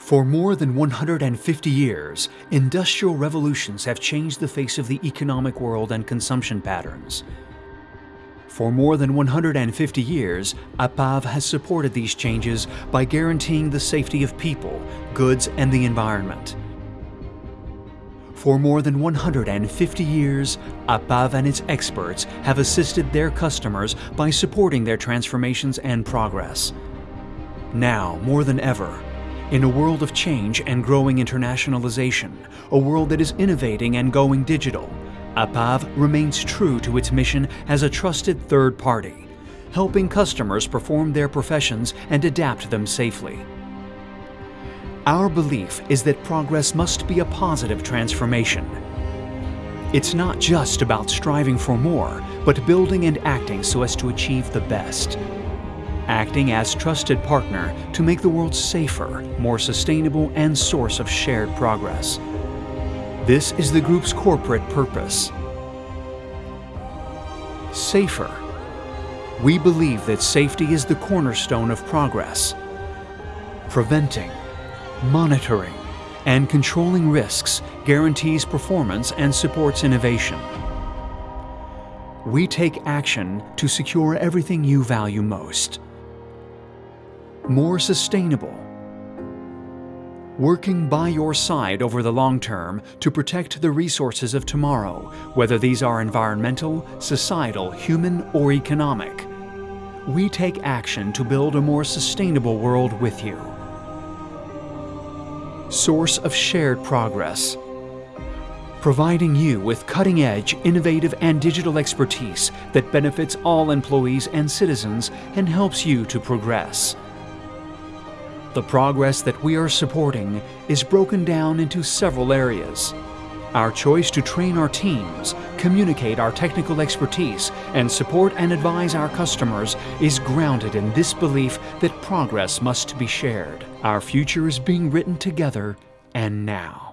For more than 150 years, industrial revolutions have changed the face of the economic world and consumption patterns. For more than 150 years, Apave has supported these changes by guaranteeing the safety of people, goods, and the environment. For more than 150 years, Apave and its experts have assisted their customers by supporting their transformations and progress. Now, more than ever, in a world of change and growing internationalization, a world that is innovating and going digital, Apave remains true to its mission as a trusted third party, helping customers perform their professions and adapt them safely. Our belief is that progress must be a positive transformation. It's not just about striving for more, but building and acting so as to achieve the best acting as trusted partner to make the world safer, more sustainable, and source of shared progress. This is the group's corporate purpose. Safer. We believe that safety is the cornerstone of progress. Preventing, monitoring, and controlling risks guarantees performance and supports innovation. We take action to secure everything you value most more sustainable, working by your side over the long term to protect the resources of tomorrow, whether these are environmental, societal, human, or economic. We take action to build a more sustainable world with you. Source of shared progress. Providing you with cutting-edge, innovative, and digital expertise that benefits all employees and citizens and helps you to progress. The progress that we are supporting is broken down into several areas. Our choice to train our teams, communicate our technical expertise, and support and advise our customers is grounded in this belief that progress must be shared. Our future is being written together and now.